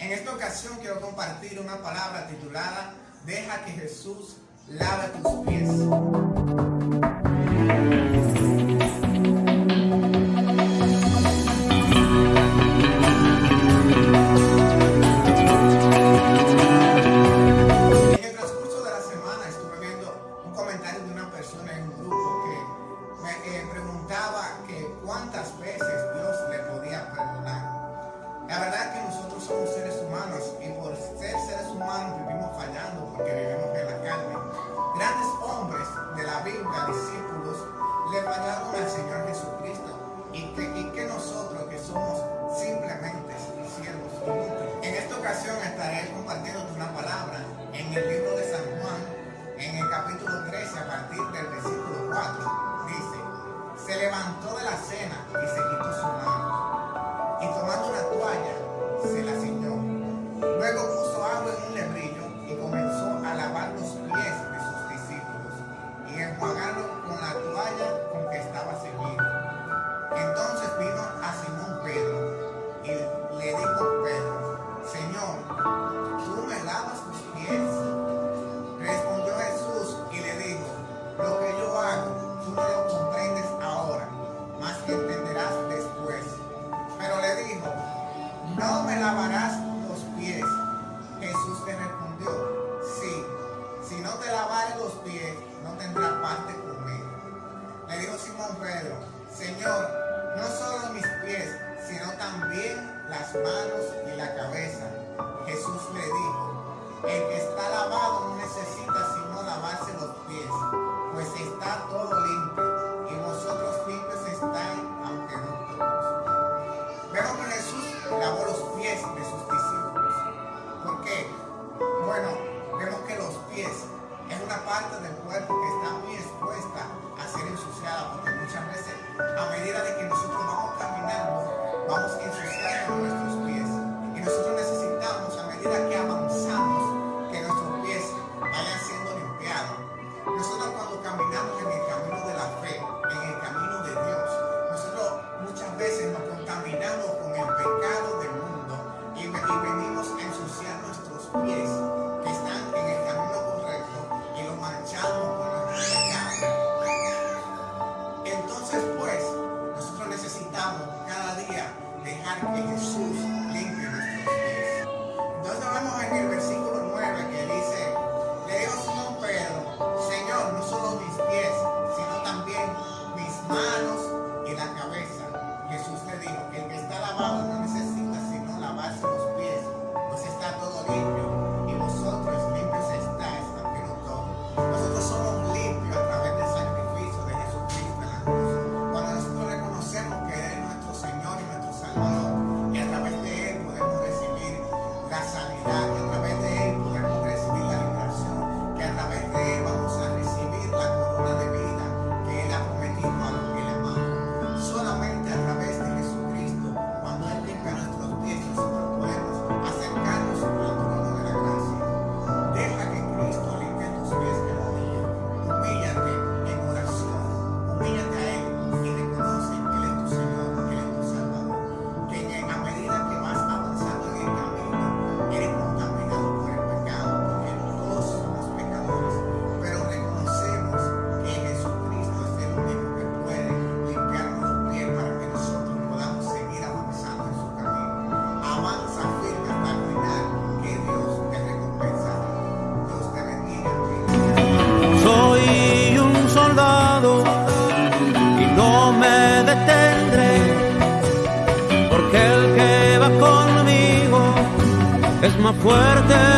En esta ocasión quiero compartir una palabra titulada Deja que Jesús lave tus pies. lavarás los pies. Jesús te respondió, sí, si no te lavares los pies, no tendrás parte conmigo. Le dijo Simón Pedro, Señor, no solo mis pies, sino también las manos y la cabeza. Jesús le dijo, el que está lavado no necesita sino lavarse los pies, pues está todo limpio. manera de que Mama. recuerden